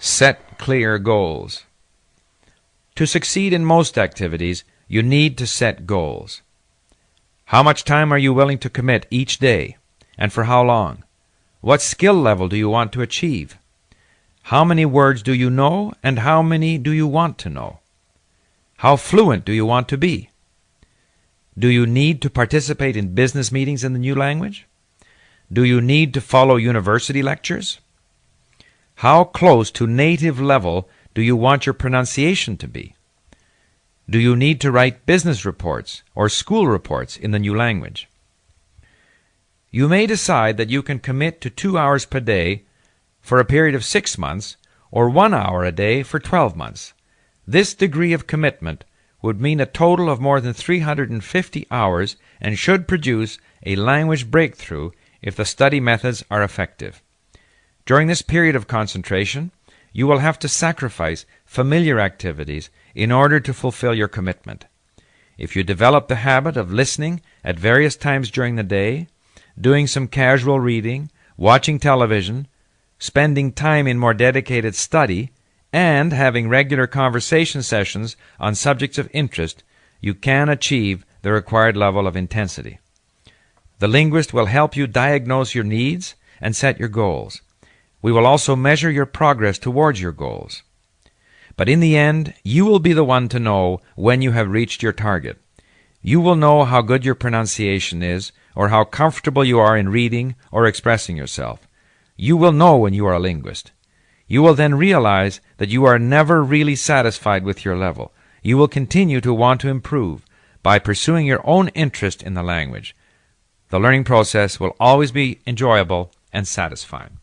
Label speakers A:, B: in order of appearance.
A: Set clear goals. To succeed in most activities, you need to set goals. How much time are you willing to commit each day, and for how long? What skill level do you want to achieve? How many words do you know, and how many do you want to know? How fluent do you want to be? Do you need to participate in business meetings in the new language? Do you need to follow university lectures? How close to native level do you want your pronunciation to be? Do you need to write business reports or school reports in the new language? You may decide that you can commit to two hours per day for a period of six months or one hour a day for 12 months. This degree of commitment would mean a total of more than 350 hours and should produce a language breakthrough if the study methods are effective. During this period of concentration, you will have to sacrifice familiar activities in order to fulfill your commitment. If you develop the habit of listening at various times during the day, doing some casual reading, watching television, spending time in more dedicated study, and having regular conversation sessions on subjects of interest, you can achieve the required level of intensity. The linguist will help you diagnose your needs and set your goals. We will also measure your progress towards your goals. But in the end, you will be the one to know when you have reached your target. You will know how good your pronunciation is, or how comfortable you are in reading or expressing yourself. You will know when you are a linguist. You will then realize that you are never really satisfied with your level. You will continue to want to improve by pursuing your own interest in the language. The learning process will always be enjoyable and satisfying.